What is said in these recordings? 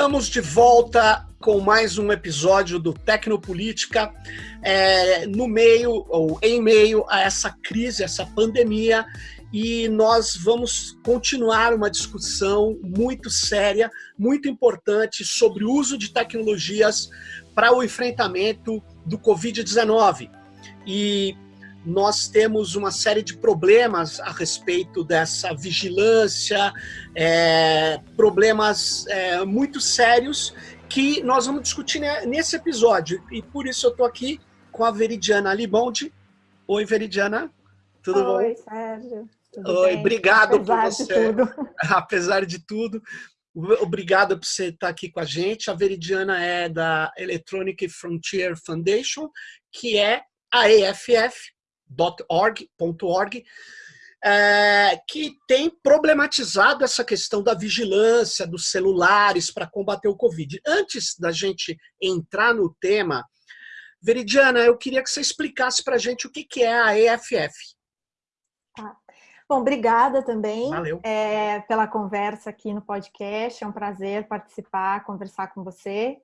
Estamos de volta com mais um episódio do Tecnopolítica, é, no meio ou em meio a essa crise, essa pandemia, e nós vamos continuar uma discussão muito séria, muito importante sobre o uso de tecnologias para o enfrentamento do Covid-19. E nós temos uma série de problemas a respeito dessa vigilância, é, problemas é, muito sérios que nós vamos discutir nesse episódio. E por isso eu estou aqui com a Veridiana Libonde. Oi, Veridiana. Tudo Oi, bom? Oi, Sérgio. Tudo Oi, bem? obrigado Apesar por você. De tudo. Apesar de tudo. Obrigado por você estar aqui com a gente. A Veridiana é da Electronic Frontier Foundation, que é a EFF, .org, é, que tem problematizado essa questão da vigilância dos celulares para combater o Covid. Antes da gente entrar no tema, Veridiana, eu queria que você explicasse para a gente o que, que é a EFF. Tá. Bom, obrigada também é, pela conversa aqui no podcast. É um prazer participar, conversar com você.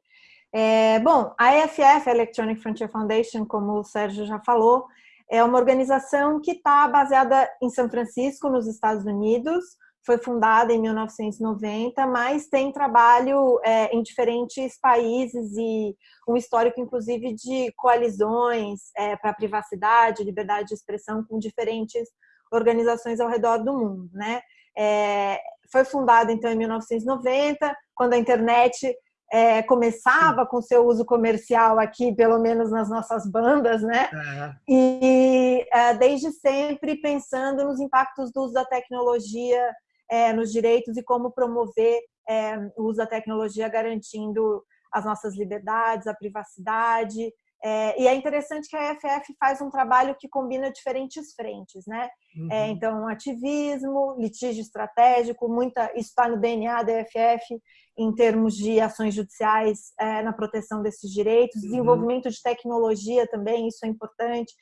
É, bom, a EFF, a Electronic Frontier Foundation, como o Sérgio já falou, é uma organização que está baseada em São Francisco, nos Estados Unidos. Foi fundada em 1990, mas tem trabalho é, em diferentes países e um histórico, inclusive, de coalizões é, para privacidade, liberdade de expressão com diferentes organizações ao redor do mundo, né? É, foi fundada então em 1990, quando a internet é, começava com seu uso comercial aqui, pelo menos nas nossas bandas, né? É. E é, desde sempre pensando nos impactos do uso da tecnologia é, nos direitos e como promover é, o uso da tecnologia garantindo as nossas liberdades, a privacidade. É, e é interessante que a EFF faz um trabalho que combina diferentes frentes, né? Uhum. É, então, ativismo, litígio estratégico, muita, isso está no DNA da EFF em termos de ações judiciais é, na proteção desses direitos, Uhum. desenvolvimento de tecnologia também, isso é importante.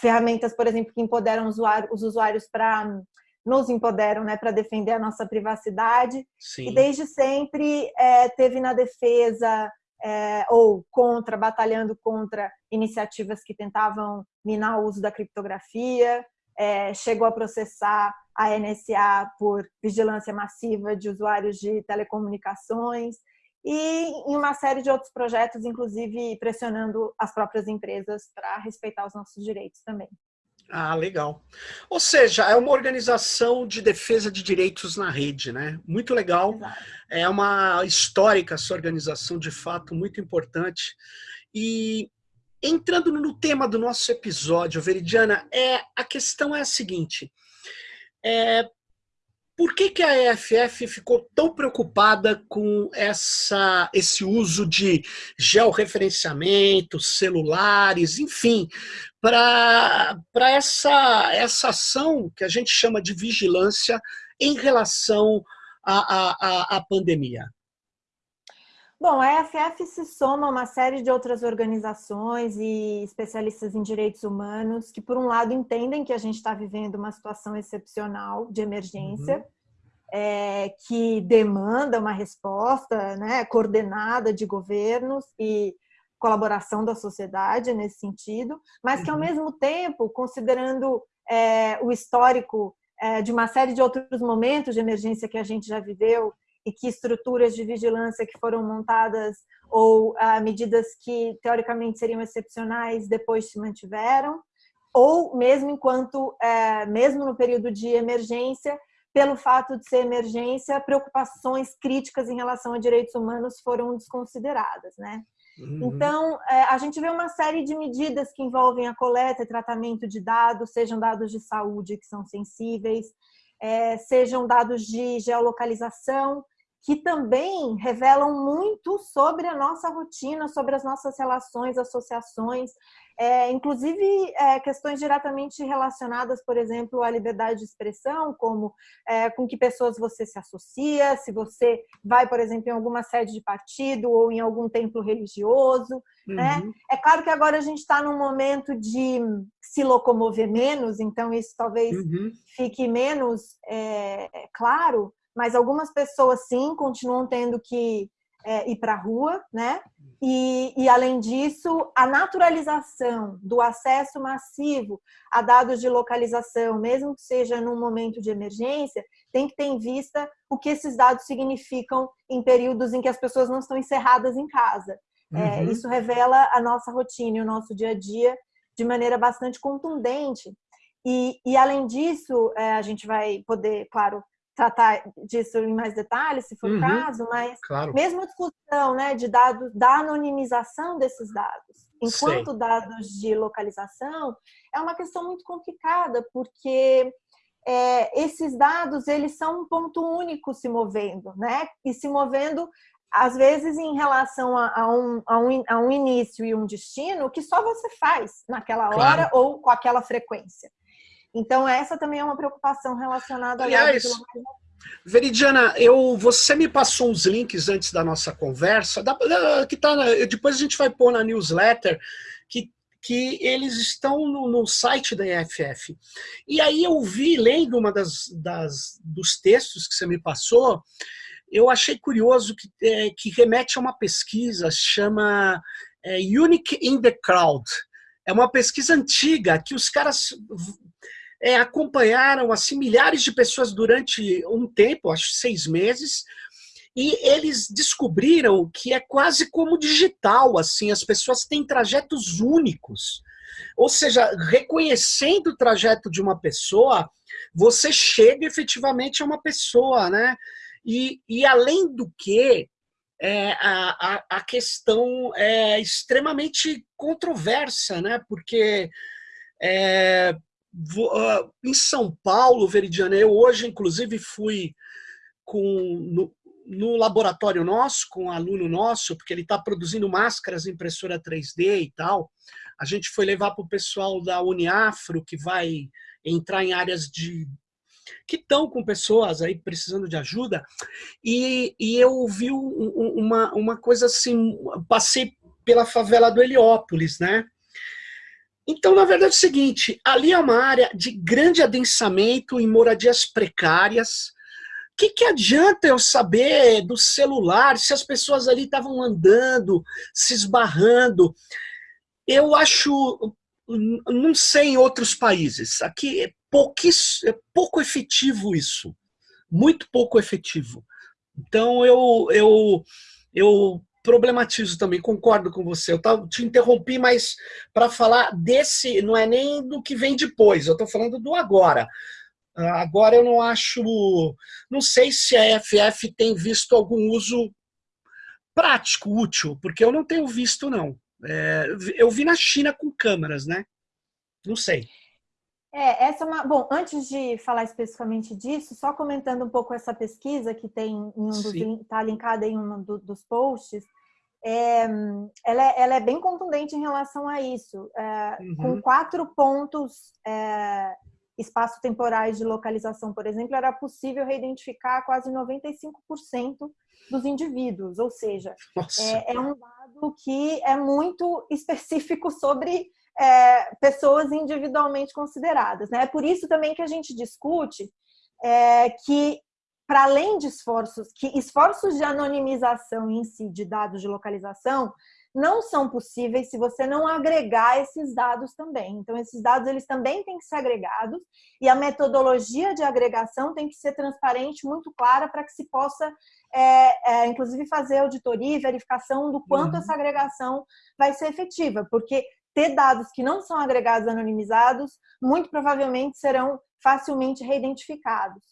Ferramentas, por exemplo, que empoderam os usuários para nos empoderam, né, para defender a nossa privacidade. Sim. E desde sempre é, teve na defesa é, ou contra, batalhando contra iniciativas que tentavam minar o uso da criptografia, é, chegou a processar a NSA por vigilância massiva de usuários de telecomunicações e em uma série de outros projetos, inclusive pressionando as próprias empresas para respeitar os nossos direitos também. Ah, legal. Ou seja, é uma organização de defesa de direitos na rede, né? Muito legal. É uma histórica essa organização, de fato, muito importante. E entrando no tema do nosso episódio, Veridiana, é, a questão é a seguinte. É, por que, que a EFF ficou tão preocupada com essa, esse uso de georreferenciamento, celulares, enfim, para essa, essa ação que a gente chama de vigilância em relação à, à, à pandemia? Bom, a EFF se soma a uma série de outras organizações e especialistas em direitos humanos que, por um lado, entendem que a gente está vivendo uma situação excepcional de emergência, uhum. é, que demanda uma resposta né, coordenada de governos e colaboração da sociedade nesse sentido, mas que, ao mesmo tempo, considerando é, o histórico é, de uma série de outros momentos de emergência que a gente já viveu, e que estruturas de vigilância que foram montadas ou ah, medidas que teoricamente seriam excepcionais depois se mantiveram, ou mesmo enquanto, é, mesmo no período de emergência, pelo fato de ser emergência, preocupações críticas em relação a direitos humanos foram desconsideradas, né? Uhum. Então, é, a gente vê uma série de medidas que envolvem a coleta e tratamento de dados, sejam dados de saúde que são sensíveis, é, sejam dados de geolocalização, que também revelam muito sobre a nossa rotina, sobre as nossas relações, associações, é, inclusive é, questões diretamente relacionadas, por exemplo, à liberdade de expressão, como é, com que pessoas você se associa, se você vai, por exemplo, em alguma sede de partido ou em algum templo religioso. Uhum. Né? É claro que agora a gente está num momento de se locomover menos, então isso talvez uhum. fique menos claro, mas algumas pessoas sim continuam tendo que é, ir para a rua, né? E, e, além disso, a naturalização do acesso massivo a dados de localização, mesmo que seja num momento de emergência, tem que ter em vista o que esses dados significam em períodos em que as pessoas não estão encerradas em casa. É, uhum. É, isso revela a nossa rotina e o nosso dia a dia de maneira bastante contundente. E, e além disso, é, a gente vai poder, claro, tratar disso em mais detalhes, se for o uhum, caso, mas claro. mesmo a discussão né, de dados, da anonimização desses dados, enquanto Sei. dados de localização, é uma questão muito complicada, porque é, esses dados, eles são um ponto único se movendo, né? E se movendo, às vezes, em relação a, a, um, a, um, a um início e um destino que só você faz naquela hora claro. ou com aquela frequência. Então, essa também é uma preocupação relacionada Aliás, Veridiana, eu, você me passou uns links antes da nossa conversa, da, da, que tá, depois a gente vai pôr na newsletter, que, que eles estão no, no site da EFF. E aí eu vi, lendo uma das, das dos textos que você me passou, eu achei curioso que, é, que remete a uma pesquisa, chama é, Unique in the Crowd. É uma pesquisa antiga que os caras é, acompanharam assim milhares de pessoas durante um tempo, acho seis meses, e eles descobriram que é quase como digital, assim, as pessoas têm trajetos únicos. Ou seja, reconhecendo o trajeto de uma pessoa, você chega efetivamente a uma pessoa, né? E, e além do que, é, a, a, questão é extremamente controversa, né? Porque é, em São Paulo, Veridiana, eu hoje, inclusive, fui com, no, no laboratório nosso, com um aluno nosso, porque ele está produzindo máscaras impressora 3D e tal. A gente foi levar para o pessoal da Uniafro, que vai entrar em áreas de que estão com pessoas aí precisando de ajuda, e, e eu vi uma, uma coisa assim, passei pela favela do Heliópolis, né? Então, na verdade é o seguinte, ali é uma área de grande adensamento em moradias precárias. O que, que adianta eu saber do celular, se as pessoas ali estavam andando, se esbarrando? Eu acho, não sei em outros países, aqui é, é pouco efetivo isso, muito pouco efetivo. Então, eu, eu, eu problematizo também, concordo com você. Eu te interrompi, mas para falar desse, não é nem do que vem depois, eu estou falando do agora. Ah, agora eu não acho, não sei se a FF tem visto algum uso prático, útil, porque eu não tenho visto não. É, eu vi na China com câmeras, né? Não sei. É, essa é uma. Bom, antes de falar especificamente disso, só comentando um pouco essa pesquisa que tem em um dos está linkada em um do, dos posts, é, ela, é, ela, é, bem contundente em relação a isso, é, uhum. com quatro pontos é, espaço-temporais de localização, por exemplo, era possível reidentificar quase 95% dos indivíduos, ou seja, é, é, um dado que é muito específico sobre é, pessoas individualmente consideradas. Né? É por isso também que a gente discute é, que, para além de esforços, que esforços de anonimização em si de dados de localização não são possíveis se você não agregar esses dados também. Então, esses dados eles também têm que ser agregados e a metodologia de agregação tem que ser transparente, muito clara, para que se possa, é, é, inclusive, fazer auditoria e verificação do quanto uhum. essa agregação vai ser efetiva, porque ter dados que não são agregados anonimizados, muito provavelmente serão facilmente reidentificados.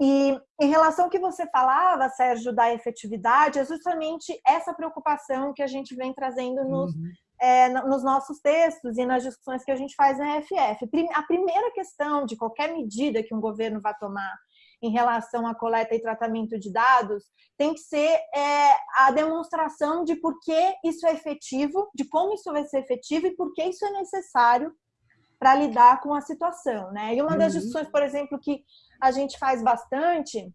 E em relação ao que você falava, Sérgio, da efetividade, é justamente essa preocupação que a gente vem trazendo nos, uhum. é, nos nossos textos e nas discussões que a gente faz na EFF. A primeira questão de qualquer medida que um governo vai tomar em relação à coleta e tratamento de dados tem que ser é, a demonstração de por que isso é efetivo, de como isso vai ser efetivo e por que isso é necessário para lidar com a situação. Né? E uma das uhum. discussões, por exemplo, que a gente faz bastante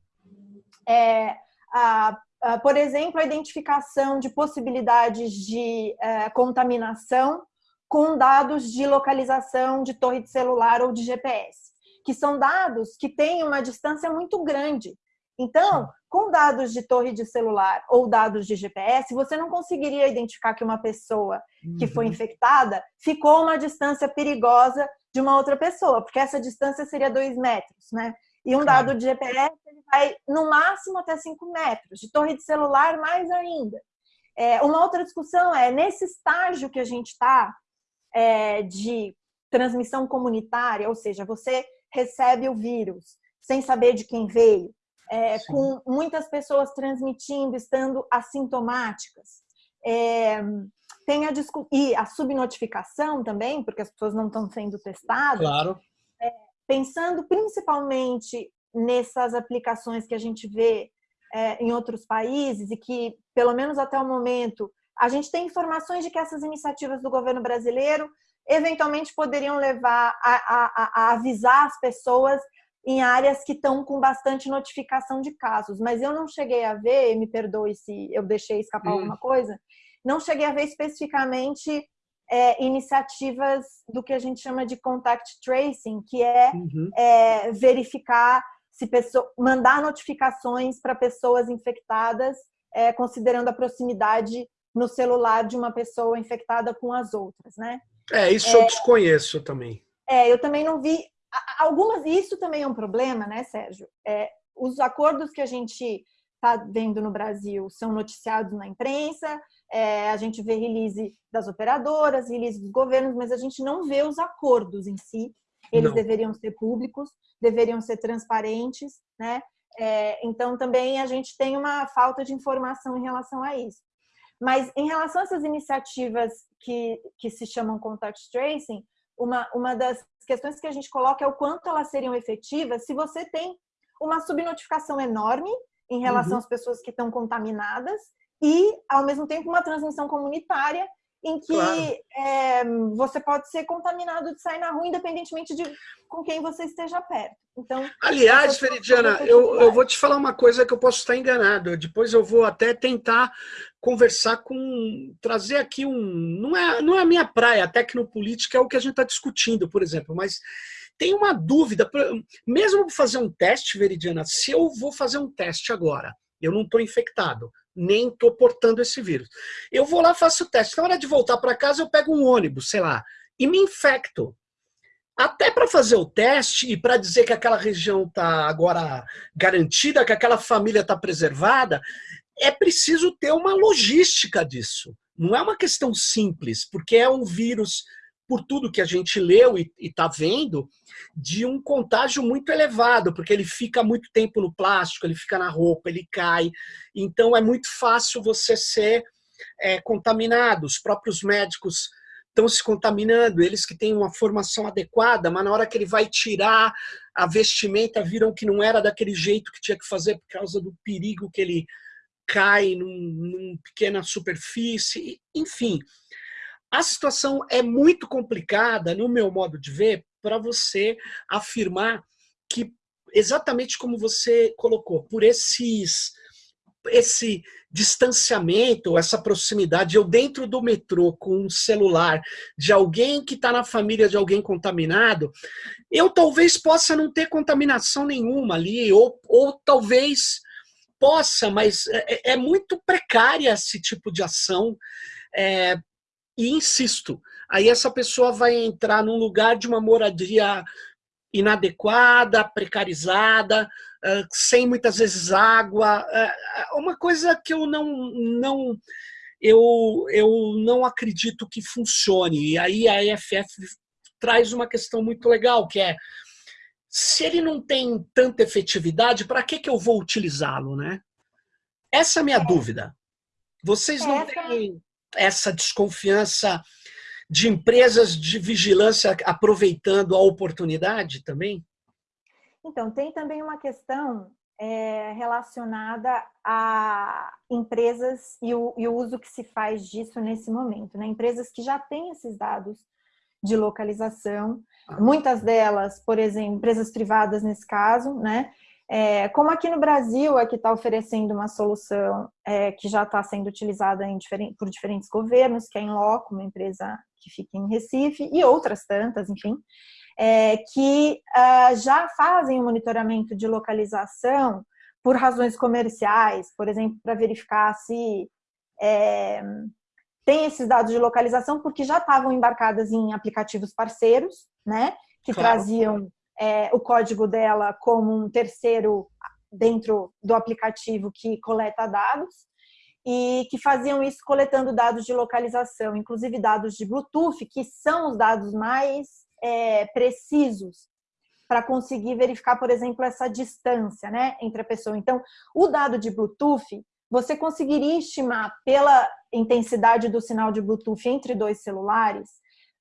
é, a, a, por exemplo, a identificação de possibilidades de é, contaminação com dados de localização de torre de celular ou de GPS que são dados que têm uma distância muito grande Então, com dados de torre de celular ou dados de GPS, você não conseguiria identificar que uma pessoa que foi uhum. infectada ficou a uma distância perigosa de uma outra pessoa, porque essa distância seria dois metros, né? E um dado de GPS ele vai no máximo até 5 metros, de torre de celular mais ainda. É, uma outra discussão é, nesse estágio que a gente está é, de transmissão comunitária, ou seja, você recebe o vírus sem saber de quem veio, é, com muitas pessoas transmitindo, estando assintomáticas. É, tem a, e a subnotificação também, porque as pessoas não estão sendo testadas. Claro. É, pensando principalmente nessas aplicações que a gente vê é, em outros países e que, pelo menos até o momento, a gente tem informações de que essas iniciativas do governo brasileiro eventualmente poderiam levar a, a, a avisar as pessoas em áreas que estão com bastante notificação de casos, mas eu não cheguei a ver, me perdoe se eu deixei escapar hum. alguma coisa, não cheguei a ver especificamente é, iniciativas do que a gente chama de contact tracing, que é, uhum. é verificar se pessoa, mandar notificações para pessoas infectadas, é, considerando a proximidade no celular de uma pessoa infectada com as outras, né? É, isso eu é. desconheço também. É, eu também não vi. Algumas, isso também é um problema, né, Sérgio? É, os acordos que a gente está vendo no Brasil são noticiados na imprensa, é, a gente vê release das operadoras, release dos governos, mas a gente não vê os acordos em si. Eles não. deveriam ser públicos, deveriam ser transparentes, né? É, então também a gente tem uma falta de informação em relação a isso. Mas em relação a essas iniciativas que, que se chamam contact tracing, uma, uma das questões que a gente coloca é o quanto elas seriam efetivas se você tem uma subnotificação enorme em relação uhum. às pessoas que estão contaminadas e, ao mesmo tempo, uma transmissão comunitária em que claro. é, você pode ser contaminado de sair na rua, independentemente de com quem você esteja perto. Então, aliás, Veridiana, eu, eu vou te falar uma coisa que eu posso estar enganado. Depois eu vou até tentar conversar com, trazer aqui um, não é, não é a minha praia, a tecnopolítica é o que a gente está discutindo, por exemplo, mas tem uma dúvida, mesmo fazer um teste, Veridiana, se eu vou fazer um teste agora, eu não estou infectado, nem estou portando esse vírus. Eu vou lá, faço o teste. Na hora de voltar para casa, eu pego um ônibus, sei lá, e me infecto. Até para fazer o teste e para dizer que aquela região está agora garantida, que aquela família está preservada, é preciso ter uma logística disso. Não é uma questão simples, porque é um vírus por tudo que a gente leu e está vendo, de um contágio muito elevado, porque ele fica muito tempo no plástico, ele fica na roupa, ele cai. Então é muito fácil você ser é, contaminado. Os próprios médicos estão se contaminando, eles que têm uma formação adequada, mas na hora que ele vai tirar a vestimenta, viram que não era daquele jeito que tinha que fazer por causa do perigo que ele cai num, num pequena superfície, enfim. A situação é muito complicada, no meu modo de ver, para você afirmar que, exatamente como você colocou, por esses esse distanciamento, essa proximidade, eu dentro do metrô com um celular de alguém que está na família de alguém contaminado, eu talvez possa não ter contaminação nenhuma ali, ou, ou talvez possa, mas é, é muito precária esse tipo de ação. É, e insisto, aí essa pessoa vai entrar num lugar de uma moradia inadequada, precarizada, sem muitas vezes água, uma coisa que eu não, não eu, eu não acredito que funcione. E aí a EFF traz uma questão muito legal, que é se ele não tem tanta efetividade, para que, que eu vou utilizá-lo, né? Essa é a minha é. dúvida. Vocês não têm essa desconfiança de empresas de vigilância aproveitando a oportunidade também? Então, tem também uma questão é, relacionada a empresas e o, e o, uso que se faz disso nesse momento. Né? Empresas que já têm esses dados de localização, ah. muitas delas, por exemplo, empresas privadas nesse caso, né? É, como aqui no Brasil é que está oferecendo uma solução é, que já está sendo utilizada diferente, por diferentes governos, que é em Loco, uma empresa que fica em Recife, e outras tantas, enfim, é, que uh, já fazem o monitoramento de localização por razões comerciais, por exemplo, para verificar se é, tem esses dados de localização, porque já estavam embarcadas em aplicativos parceiros, né? Que claro. traziam é, o código dela como um terceiro dentro do aplicativo que coleta dados e que faziam isso coletando dados de localização, inclusive dados de Bluetooth, que são os dados mais é, precisos para conseguir verificar, por exemplo, essa distância né, entre a pessoa. Então, o dado de Bluetooth, você conseguiria estimar pela intensidade do sinal de Bluetooth entre dois celulares,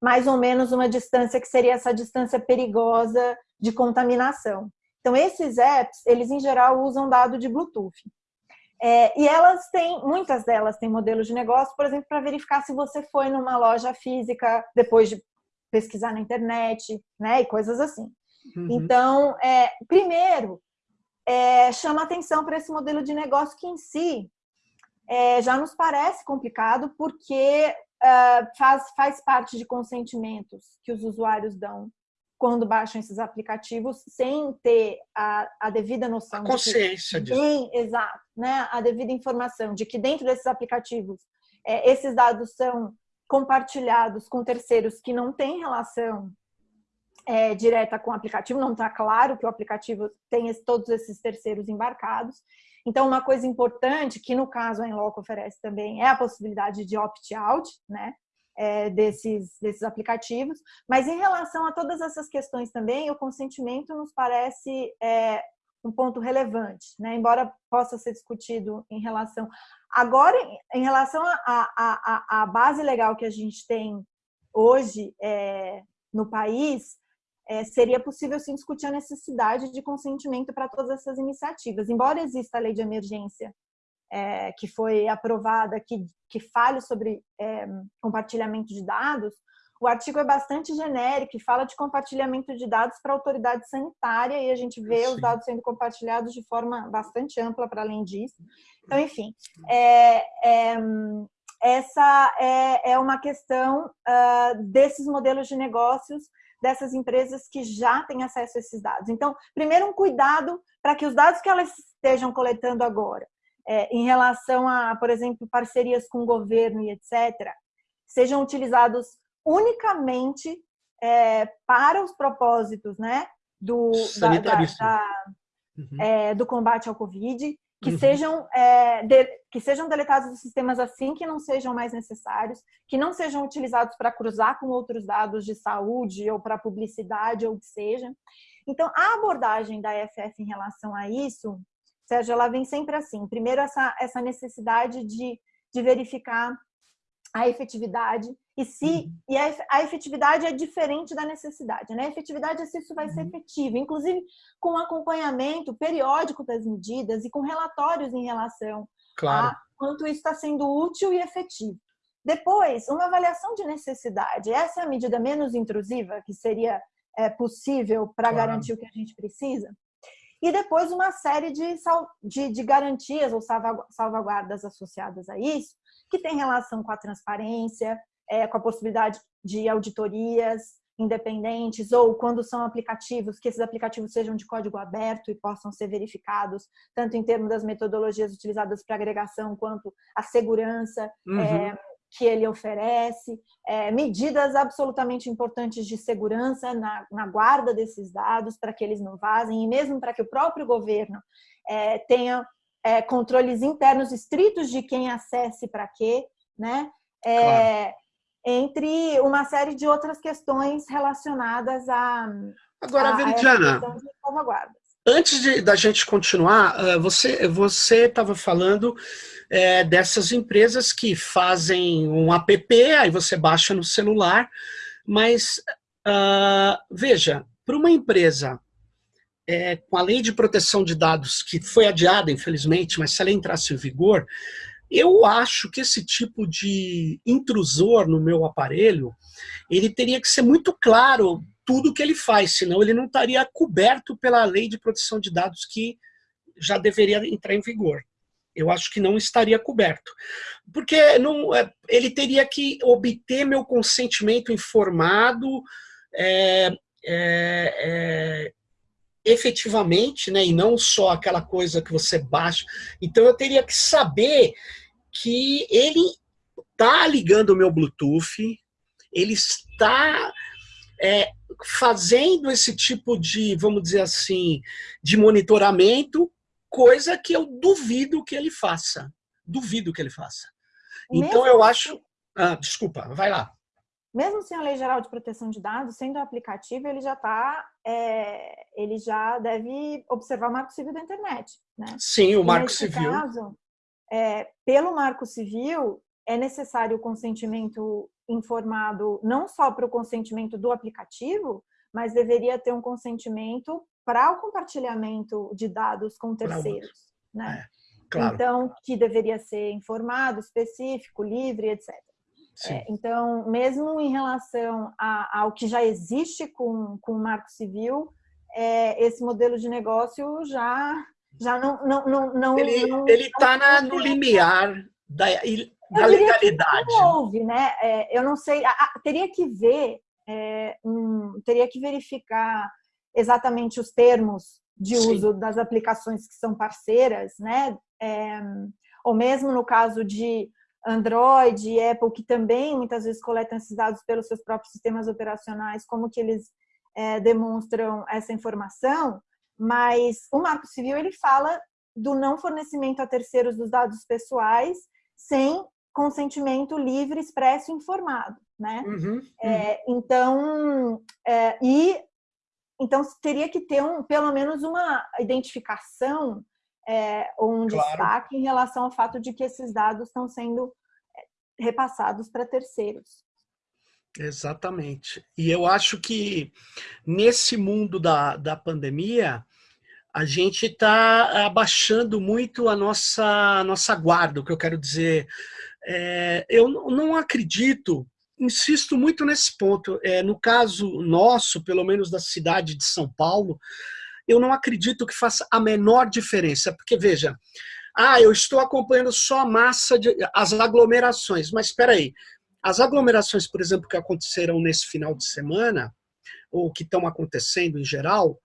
mais ou menos uma distância que seria essa distância perigosa de contaminação. Então, esses apps, eles em geral usam dado de Bluetooth. É, e elas têm, muitas delas têm modelos de negócio, por exemplo, para verificar se você foi numa loja física depois de pesquisar na internet, né, e coisas assim. Uhum. Então, é, primeiro, é, chama atenção para esse modelo de negócio que em si é, já nos parece complicado, porque uh, faz, faz parte de consentimentos que os usuários dão quando baixam esses aplicativos sem ter a, a devida noção. A consciência de que, disso. exato, né? A devida informação de que dentro desses aplicativos é, esses dados são compartilhados com terceiros que não têm relação é, direta com o aplicativo, não está claro que o aplicativo tem esse, todos esses terceiros embarcados. Então, uma coisa importante, que no caso a Enloco oferece também, é a possibilidade de opt-out, né? é, desses, desses aplicativos. Mas em relação a todas essas questões também, o consentimento nos parece é, um ponto relevante, né? embora possa ser discutido em relação... Agora, em relação à base legal que a gente tem hoje é, no país, é, seria possível sim discutir a necessidade de consentimento para todas essas iniciativas. Embora exista a lei de emergência é, que foi aprovada, que, que fale sobre é, compartilhamento de dados, o artigo é bastante genérico e fala de compartilhamento de dados para a autoridade sanitária e a gente vê Sim. os dados sendo compartilhados de forma bastante ampla para além disso. Então, enfim, é, é, essa é, é, uma questão uh, desses modelos de negócios dessas empresas que já têm acesso a esses dados. Então, primeiro um cuidado para que os dados que elas estejam coletando agora é, em relação a, por exemplo, parcerias com o governo e etc., sejam utilizados unicamente é, para os propósitos né, do, da, da, da, uhum. é, do combate ao Covid, que, uhum. sejam, é, de, que sejam deletados os sistemas assim que não sejam mais necessários, que não sejam utilizados para cruzar com outros dados de saúde ou para publicidade ou o que seja. Então, a abordagem da EFF em relação a isso Sérgio, ela vem sempre assim. Primeiro, essa, essa necessidade de, de verificar a efetividade e se uhum. e a, a, efetividade é diferente da necessidade, né? A efetividade é se isso vai uhum. ser efetivo, inclusive com acompanhamento periódico das medidas e com relatórios em relação claro. a quanto isso está sendo útil e efetivo. Depois, uma avaliação de necessidade. Essa é a medida menos intrusiva que seria é, possível para claro. garantir o que a gente precisa e depois uma série de, de, de garantias ou salvaguardas associadas a isso, que tem relação com a transparência, é, com a possibilidade de auditorias independentes, ou quando são aplicativos, que esses aplicativos sejam de código aberto e possam ser verificados, tanto em termos das metodologias utilizadas para agregação, quanto a segurança, uhum. é, que ele oferece, é, medidas absolutamente importantes de segurança na, na guarda desses dados para que eles não vazem e mesmo para que o próprio governo é, tenha é, controles internos estritos de quem acesse para quê, né? É, claro. Entre uma série de outras questões relacionadas a, Agora, a, Veridiana, a. Antes de, da gente continuar, ah, você você estava falando é, dessas empresas que fazem um app, aí você baixa no celular, mas uh, veja, para uma empresa é, com a lei de proteção de dados, que foi adiada, infelizmente, mas se ela entrasse em vigor, eu acho que esse tipo de intrusor no meu aparelho, ele teria que ser muito claro tudo que ele faz, senão ele não estaria coberto pela lei de proteção de dados que já deveria entrar em vigor eu acho que não estaria coberto. Porque não, é, ele teria que obter meu consentimento informado, é, é, é, efetivamente, né, e não só aquela coisa que você baixa. Então eu teria que saber que ele está ligando o meu Bluetooth, ele está é, fazendo esse tipo de, vamos dizer assim, de monitoramento, coisa que eu duvido que ele faça. Duvido que ele faça. Então eu acho... Ah, desculpa, vai lá mesmo sem a Lei Geral de Proteção de Dados, sendo um aplicativo, ele já está, é, ele já deve observar o Marco Civil da internet, né? Sim, o Marco Civil. Caso, é, pelo Marco Civil, é necessário o consentimento informado não só para o consentimento do aplicativo, mas deveria ter um consentimento para o compartilhamento de dados com terceiros, né? É, claro. Então, que deveria ser informado, específico, livre, etc. É, então, mesmo em relação a, ao que já existe com, com o Marco Civil, é, esse modelo de negócio já, já não, não, não, não Ele está no limiar da, da legalidade. Não houve, né? É, eu não sei, teria que ver, é, um, teria que verificar exatamente os termos de Sim. uso das aplicações que são parceiras, né? É, ou mesmo no caso de Android e Apple, que também muitas vezes coletam esses dados pelos seus próprios sistemas operacionais, como que eles é, demonstram essa informação, mas o Marco Civil ele fala do não fornecimento a terceiros dos dados pessoais sem consentimento livre, expresso e informado, né? Uhum, uhum. É, então, é, e então teria que ter um, pelo menos uma identificação é, um claro. destaque em relação ao fato de que esses dados estão sendo é, repassados para terceiros. Exatamente. E eu acho que nesse mundo da, da pandemia, a gente está abaixando muito a nossa, a nossa guarda, o que eu quero dizer. É, eu não acredito, insisto muito nesse ponto, é, no caso nosso, pelo menos da cidade de São Paulo, eu não acredito que faça a menor diferença, porque veja, ah, eu estou acompanhando só a massa, de, as aglomerações, mas espera aí, as aglomerações, por exemplo, que aconteceram nesse final de semana, ou que estão acontecendo em geral,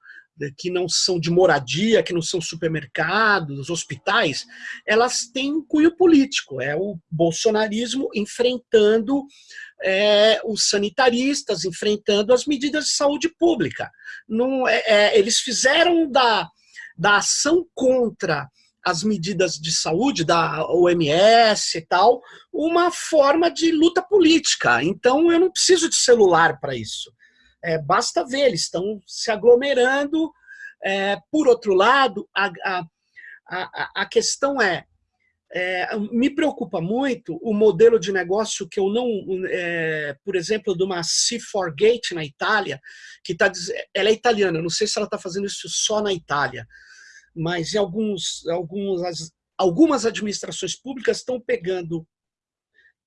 que não são de moradia, que não são supermercados, hospitais, elas têm um cunho político. É o bolsonarismo enfrentando é, os sanitaristas, enfrentando as medidas de saúde pública. Não, é, é, eles fizeram da, da ação contra as medidas de saúde da OMS e tal, uma forma de luta política. Então eu não preciso de celular para isso. É, basta ver, eles estão se aglomerando. É, por outro lado, a, a, a, a questão é, é, me preocupa muito o modelo de negócio que eu não, é, por exemplo, de uma C4 Gate na Itália, que está ela é italiana, não sei se ela está fazendo isso só na Itália, mas em alguns, alguns, algumas administrações públicas estão pegando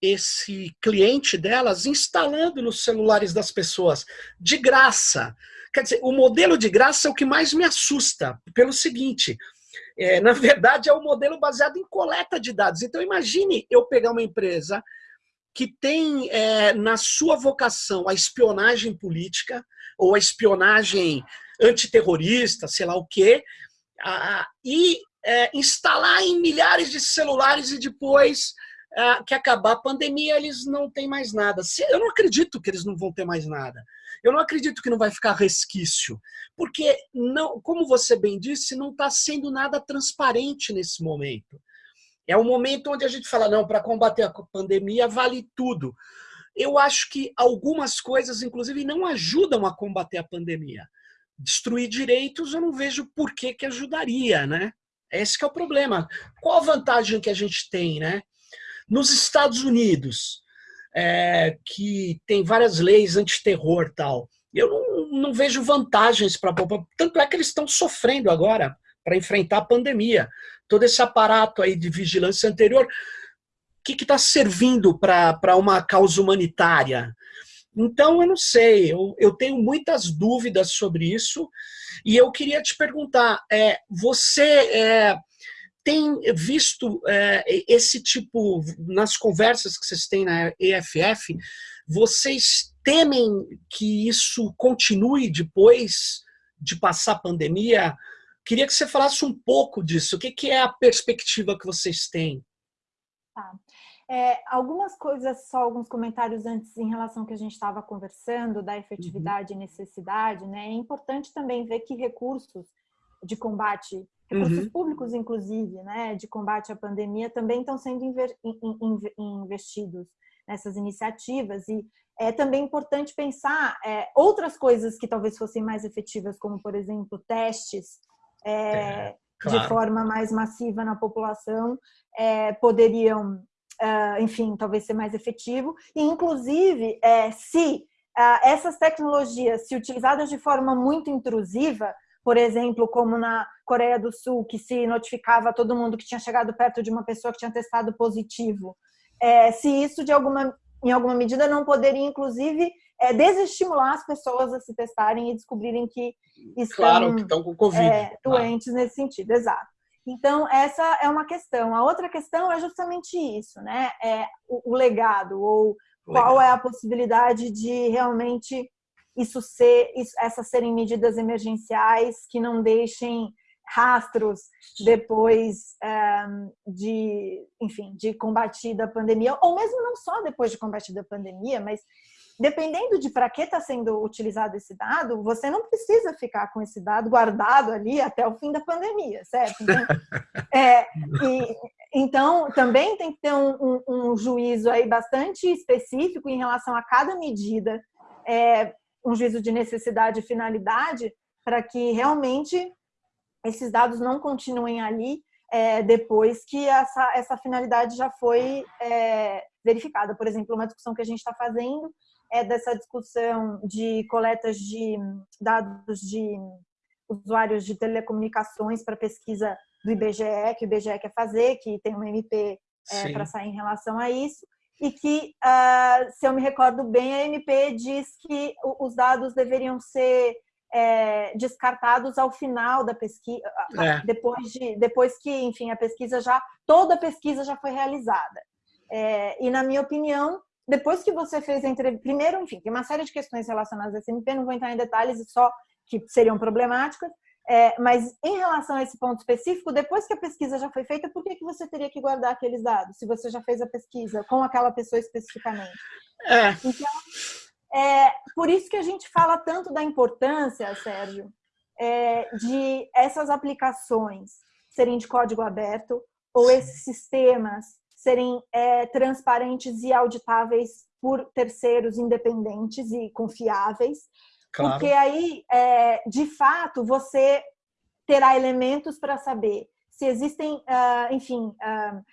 esse cliente delas instalando nos celulares das pessoas, de graça. Quer dizer, o modelo de graça é o que mais me assusta, pelo seguinte, é, na verdade é um modelo baseado em coleta de dados. Então imagine eu pegar uma empresa que tem é, na sua vocação a espionagem política, ou a espionagem antiterrorista, sei lá o quê, e é, instalar em milhares de celulares e depois é, que acabar a pandemia, eles não têm mais nada. Eu não acredito que eles não vão ter mais nada. Eu não acredito que não vai ficar resquício, porque, não, como você bem disse, não está sendo nada transparente nesse momento. É um momento onde a gente fala, não, para combater a pandemia vale tudo. Eu acho que algumas coisas, inclusive, não ajudam a combater a pandemia. Destruir direitos, eu não vejo por que, que ajudaria, né? Esse é o problema. Qual a vantagem que a gente tem, né? Nos Estados Unidos, é, que tem várias leis antiterror tal, eu não, não vejo vantagens para a população. Tanto é que eles estão sofrendo agora para enfrentar a pandemia. Todo esse aparato aí de vigilância anterior, o que está servindo para uma causa humanitária? Então, eu não sei, eu, eu tenho muitas dúvidas sobre isso, e eu queria te perguntar, é, você é, tem visto é, esse tipo, nas conversas que vocês têm na EFF, vocês temem que isso continue depois de passar a pandemia. Queria que você falasse um pouco disso. O que, que é a perspectiva que vocês têm? Tá. É, algumas coisas, só alguns comentários antes em relação ao que a gente estava conversando, da efetividade uhum. e necessidade. Né? É importante também ver que recursos de combate, recursos uhum. públicos, inclusive, né, de combate à pandemia, também estão sendo investidos nessas iniciativas. E é também importante pensar é, outras coisas que talvez fossem mais efetivas, como, por exemplo, testes é, é, claro. de forma mais massiva na população, é, poderiam enfim, talvez ser mais efetivo. E, inclusive, é, se uh, essas tecnologias, se utilizadas de forma muito intrusiva, por exemplo, como na Coreia do Sul, que se notificava todo mundo que tinha chegado perto de uma pessoa que tinha testado positivo, é, se isso de alguma, em alguma medida não poderia, inclusive, é, desestimular as pessoas a se testarem e descobrirem que estão, claro, que estão com Covid. É, doentes nesse sentido, exato. Então, essa é uma questão. A outra questão é justamente isso, né? É o, o legado, ou qual é a possibilidade de realmente isso ser, isso, essas serem medidas emergenciais que não deixem rastros depois é, de, enfim, de combatida a pandemia, ou mesmo não só depois de combatida a pandemia, mas dependendo de para que está sendo utilizado esse dado, você não precisa ficar com esse dado guardado ali até o fim da pandemia, certo? Então, é, e, então também tem que ter um, um, um, juízo aí bastante específico em relação a cada medida, é, um juízo de necessidade e finalidade, para que realmente esses dados não continuem ali é, depois que essa, essa finalidade já foi é, verificada. Por exemplo, uma discussão que a gente está fazendo é dessa discussão de coletas de dados de usuários de telecomunicações para pesquisa do IBGE, que o IBGE quer fazer, que tem uma MP é, para sair em relação a isso, e que, uh, se eu me recordo bem, a MP diz que os dados deveriam ser é, descartados ao final da pesquisa, é. depois, de, depois que, enfim, a pesquisa já, toda a pesquisa já foi realizada. É, e, na minha opinião, depois que você fez a entrevista, primeiro, enfim, tem uma série de questões relacionadas à SMP, não vou entrar em detalhes, só que seriam problemáticas, é, mas em relação a esse ponto específico, depois que a pesquisa já foi feita, por que, que você teria que guardar aqueles dados, se você já fez a pesquisa com aquela pessoa especificamente? É. Então, é por isso que a gente fala tanto da importância, Sérgio, é, de essas aplicações serem de código aberto, ou esses sistemas serem é, transparentes e auditáveis por terceiros independentes e confiáveis, claro. porque aí, é, de fato, você terá elementos para saber se existem, uh, enfim, uh,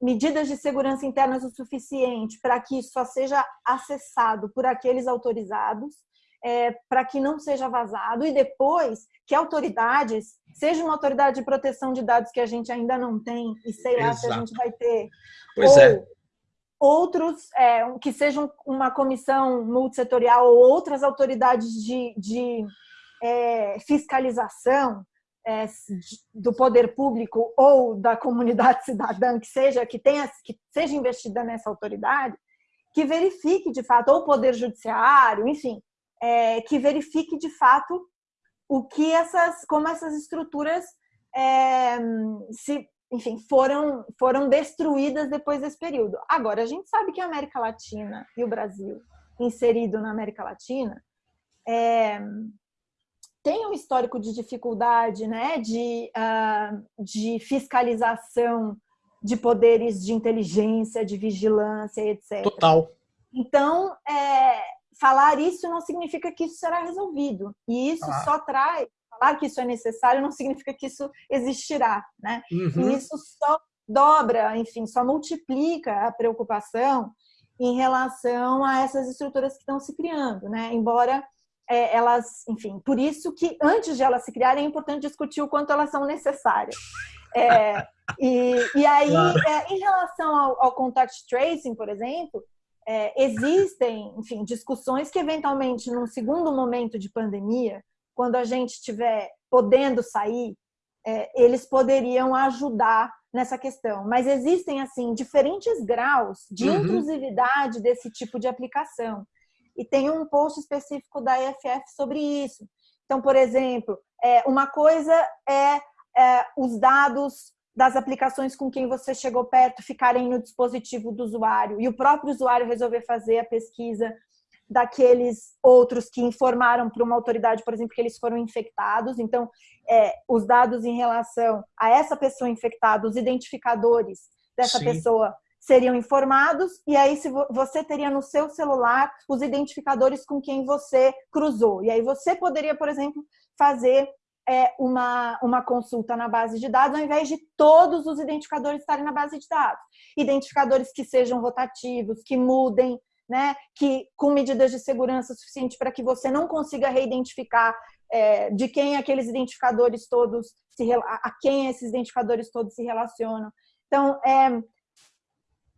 medidas de segurança internas o suficiente para que isso só seja acessado por aqueles autorizados, é, para que não seja vazado, e depois que autoridades, seja uma autoridade de proteção de dados que a gente ainda não tem, e sei lá Exato. se a gente vai ter, pois ou é. outros, é, que sejam uma comissão multissetorial ou outras autoridades de, de é, fiscalização é, do poder público ou da comunidade cidadã que seja que tenha que seja investida nessa autoridade que verifique de fato ou o poder judiciário enfim é, que verifique de fato o que essas, como essas estruturas é, se, enfim, foram, foram destruídas depois desse período. Agora, a gente sabe que a América Latina e o Brasil, inserido na América Latina, é, tem um histórico de dificuldade, né, de, uh, de fiscalização de poderes de inteligência, de vigilância, etc. Total. Então, é, falar isso não significa que isso será resolvido. E isso ah. só traz, falar que isso é necessário não significa que isso existirá, né? Uhum. E isso só dobra, enfim, só multiplica a preocupação em relação a essas estruturas que estão se criando, né? Embora é, elas, enfim, por isso que antes de elas se criarem é importante discutir o quanto elas são necessárias. É, e, e aí, é, em relação ao, ao contact tracing, por exemplo, é, existem, enfim, discussões que eventualmente, num segundo momento de pandemia, quando a gente estiver podendo sair, é, eles poderiam ajudar nessa questão. Mas existem, assim, diferentes graus de uhum. intrusividade desse tipo de aplicação. E tem um post específico da EFF sobre isso. Então, por exemplo, é, uma coisa é, é os dados das aplicações com quem você chegou perto ficarem no dispositivo do usuário e o próprio usuário resolver fazer a pesquisa daqueles outros que informaram para uma autoridade, por exemplo, que eles foram infectados. Então, é, os dados em relação a essa pessoa infectada, os identificadores dessa Sim. pessoa seriam informados e aí se você teria no seu celular os identificadores com quem você cruzou. E aí você poderia, por exemplo, fazer é, uma, uma consulta na base de dados ao invés de todos os identificadores estarem na base de dados. Identificadores que sejam rotativos, que mudem, né, que com medidas de segurança suficiente para que você não consiga reidentificar é, de quem aqueles identificadores todos se a quem esses identificadores todos se relacionam. Então, é,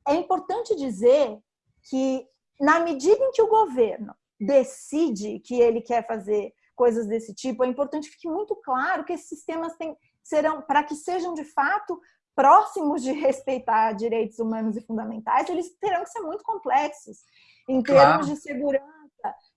é importante dizer que na medida em que o governo decide que ele quer fazer coisas desse tipo, é importante que fique muito claro que esses sistemas têm, serão, para que sejam de fato próximos de respeitar direitos humanos e fundamentais, eles terão que ser muito complexos em termos claro. de segurança.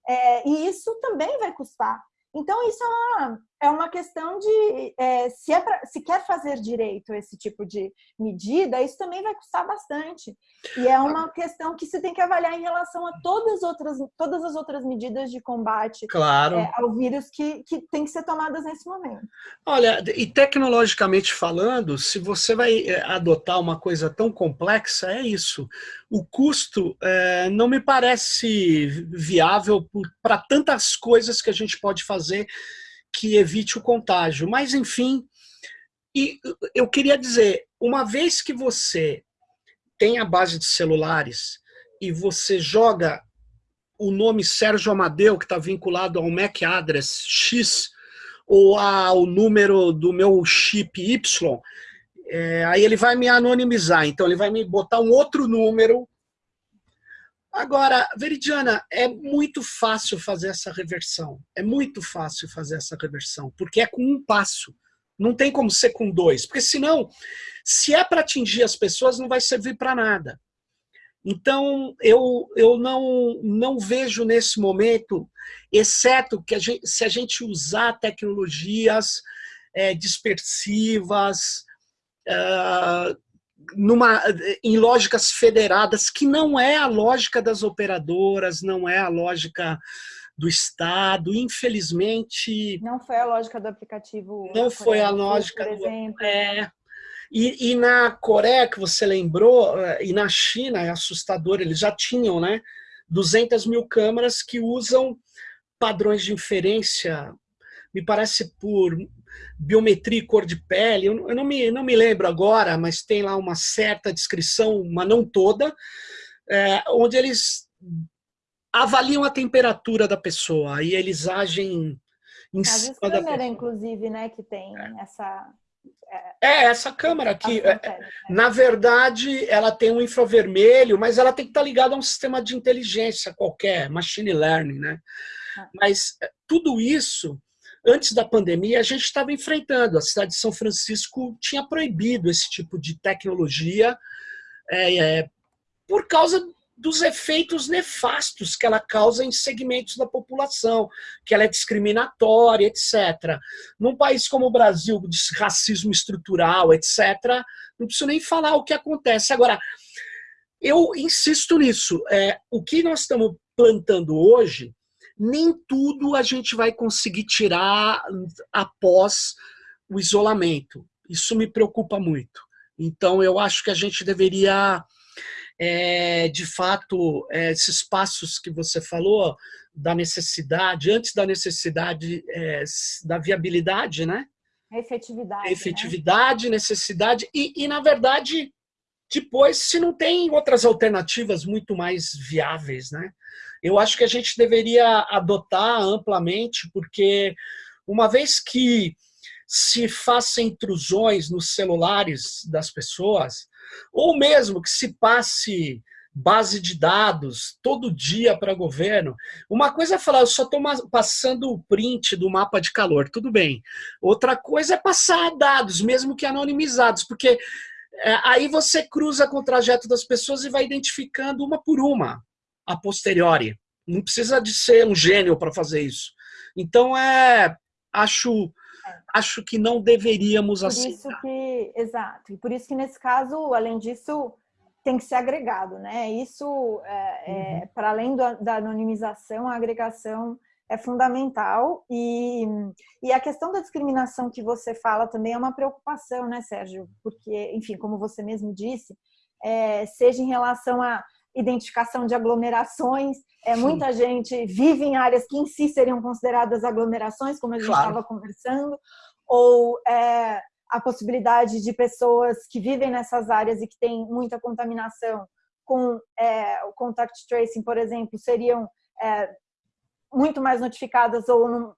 É, e isso também vai custar. Então, isso é uma, é uma questão de é, se, é pra, se quer fazer direito esse tipo de medida, isso também vai custar bastante. E é uma questão que se tem que avaliar em relação a todas as outras, todas as outras medidas de combate claro. é, ao vírus que, que tem que ser tomadas nesse momento. Olha, e tecnologicamente falando, se você vai é, adotar uma coisa tão complexa, é isso. O custo é, não me parece viável para tantas coisas que a gente pode fazer que evite o contágio. Mas, enfim, e eu queria dizer, uma vez que você tem a base de celulares e você joga o nome Sérgio Amadeu, que está vinculado ao MAC address X, ou ao número do meu chip Y, é, aí ele vai me anonimizar, então ele vai me botar um outro número Agora, Veridiana, é muito fácil fazer essa reversão. É muito fácil fazer essa reversão, porque é com um passo. Não tem como ser com dois, porque senão, se é para atingir as pessoas, não vai servir para nada. Então, eu, eu não, não vejo nesse momento, exceto que a gente, se a gente usar tecnologias é, dispersivas, uh, numa, em lógicas federadas, que não é a lógica das operadoras, não é a lógica do Estado, infelizmente... Não foi a lógica do aplicativo... Não foi a lógica por exemplo. do... É, e, e, na Coreia, que você lembrou, eh, e na China, é assustador, eles já tinham né, 200 mil câmeras que usam padrões de inferência, me parece por biometria e cor de pele, eu não me, não me lembro agora, mas tem lá uma certa descrição, mas não toda, é, onde eles avaliam a temperatura da pessoa e eles agem em As cima câmera, da inclusive, né, que tem é. essa... É, é essa câmera aqui, é, na verdade, ela tem um infravermelho, mas ela tem que estar ligada a um sistema de inteligência qualquer, machine learning, né? Ah. Mas é, tudo isso antes da pandemia, a gente estava enfrentando. A cidade de São Francisco tinha proibido esse tipo de tecnologia é, é, por causa dos efeitos nefastos que ela causa em segmentos da população, que ela é discriminatória, etc. Num país como o Brasil, de racismo estrutural, etc., não preciso nem falar o que acontece. Agora, eu insisto nisso. É, o que nós estamos plantando hoje nem tudo a gente vai conseguir tirar após o isolamento. Isso me preocupa muito. Então, eu acho que a gente deveria, é, de fato, é, esses passos que você falou, da necessidade, antes da necessidade, é, da viabilidade, né? Efetividade. Efetividade, né? necessidade, e, e, na verdade, depois, se não tem outras alternativas muito mais viáveis, né? Eu acho que a gente deveria adotar amplamente, porque uma vez que se faça intrusões nos celulares das pessoas, ou mesmo que se passe base de dados todo dia para governo. Uma coisa é falar, eu só estou passando o print do mapa de calor, tudo bem. Outra coisa é passar dados, mesmo que anonimizados, porque é, aí você cruza com o trajeto das pessoas e vai identificando uma por uma a posteriori. Não precisa de ser um gênio para fazer isso. Então, é, Acho, é. acho que não deveríamos por aceitar. Isso que, exato. E por isso que nesse caso, além disso, tem que ser agregado, né? Isso, é, é, uhum. para além do, da anonimização, a agregação é fundamental e, e a questão da discriminação que você fala também é uma preocupação, né, Sérgio? Porque, enfim, como você mesmo disse, é, seja em relação à identificação de aglomerações, é, muita gente vive em áreas que em si seriam consideradas aglomerações, como a gente estava claro. conversando, ou é, a possibilidade de pessoas que vivem nessas áreas e que têm muita contaminação com é, o contact tracing, por exemplo, seriam é, muito mais notificadas ou num,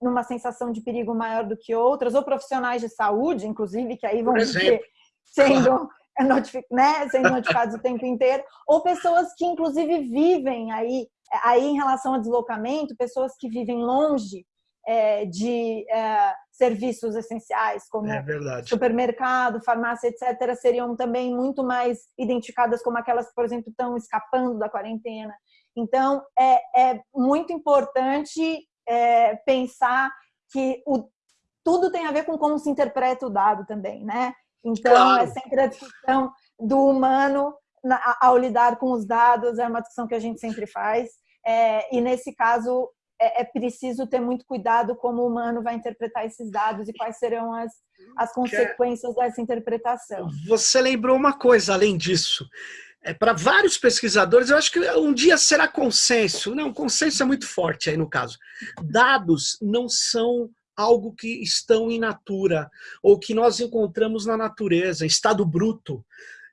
numa sensação de perigo maior do que outras, ou profissionais de saúde, inclusive, que aí vão ser sendo, notific, né, sendo notificados o tempo inteiro, ou pessoas que, inclusive, vivem aí, aí em relação a deslocamento, pessoas que vivem longe é, de é, serviços essenciais, como é supermercado, farmácia, etc., seriam também muito mais identificadas como aquelas que, por exemplo, estão escapando da quarentena. Então, é, é muito importante é, pensar que o, tudo tem a ver com como se interpreta o dado também, né? Então, claro. é sempre a discussão do humano ao lidar com os dados, é uma discussão que a gente sempre faz. É, e nesse caso, é, é, preciso ter muito cuidado como o humano vai interpretar esses dados e quais serão as, as consequências dessa interpretação. Você lembrou uma coisa além disso é, para vários pesquisadores, eu acho que um dia será consenso. Não, consenso é muito forte aí no caso. Dados não são algo que estão in natura, ou que nós encontramos na natureza, estado bruto.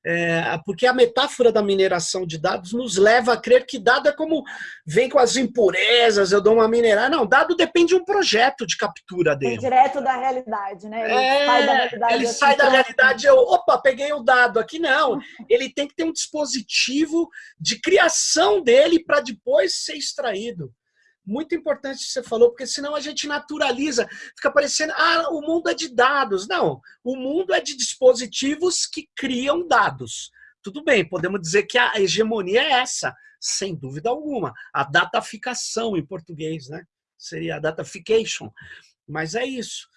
É, porque a metáfora da mineração de dados nos leva a crer que dado é como vem com as impurezas, eu dou uma minerar. Não, dado depende de um projeto de captura dele. É direto da realidade, né? Ele é, sai da realidade. Ele sai da realidade, eu, opa, peguei o dado aqui. Não, ele tem que ter um dispositivo de criação dele para depois ser extraído muito importante que você falou, porque senão a gente naturaliza, fica parecendo, ah, o mundo é de dados. Não, o mundo é de dispositivos que criam dados. Tudo bem, podemos dizer que a hegemonia é essa, sem dúvida alguma. A dataficação em português, né? Seria a datafication. Mas é isso.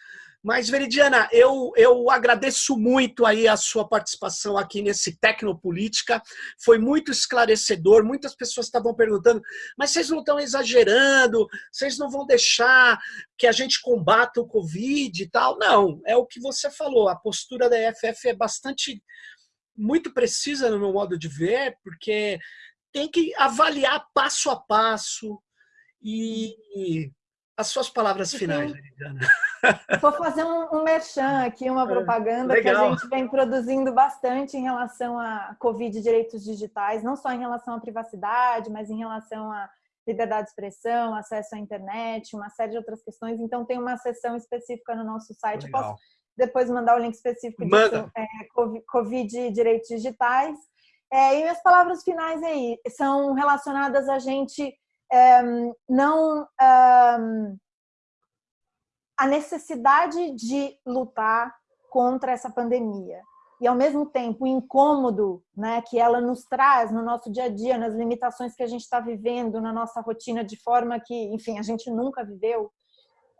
Mas, Veridiana, eu, eu agradeço muito aí a sua participação aqui nesse Tecnopolítica. Foi muito esclarecedor. Muitas pessoas estavam perguntando, mas vocês não estão exagerando? Vocês não vão deixar que a gente combata o Covid e tal? Não, é o que você falou. A postura da EFF é bastante, muito precisa no meu modo de ver, porque tem que avaliar passo a passo e as suas palavras finais, Veridiana. Vou fazer um, um merchan aqui, uma é, propaganda que a gente vem produzindo bastante em relação a Covid e direitos digitais, não só em relação à privacidade, mas em relação à liberdade de expressão, acesso à internet, uma série de outras questões. Então, tem uma seção específica no nosso site. Legal. Posso depois mandar o link específico disso, é, Covid e direitos digitais. É, e minhas palavras finais aí são relacionadas a gente é, não a necessidade de lutar contra essa pandemia. E ao mesmo tempo o incômodo né, que ela nos traz no nosso dia a dia, nas limitações que a gente está vivendo, na nossa rotina de forma que, enfim, a gente nunca viveu,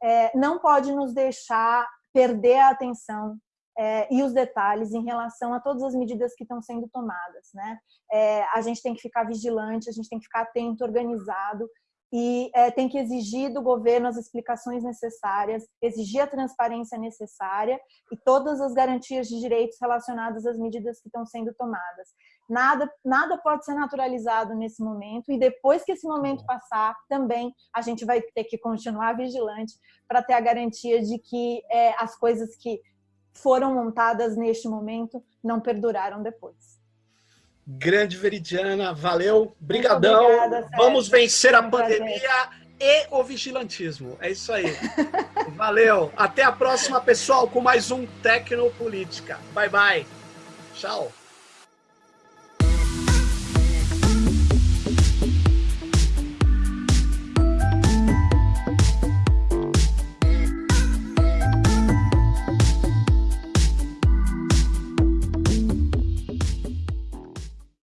é, não pode nos deixar perder a atenção é, e os detalhes em relação a todas as medidas que estão sendo tomadas. Né? É, a gente tem que ficar vigilante, a gente tem que ficar atento, organizado e é, tem que exigir do governo as explicações necessárias, exigir a transparência necessária e todas as garantias de direitos relacionadas às medidas que estão sendo tomadas. Nada, nada pode ser naturalizado nesse momento e depois que esse momento passar, também a gente vai ter que continuar vigilante para ter a garantia de que é, as coisas que foram montadas neste momento não perduraram depois. Grande Veridiana, valeu, brigadão. Obrigada, Vamos vencer a pandemia e o vigilantismo. É isso aí. valeu. Até a próxima, pessoal, com mais um Tecnopolítica. Bye, bye. Tchau.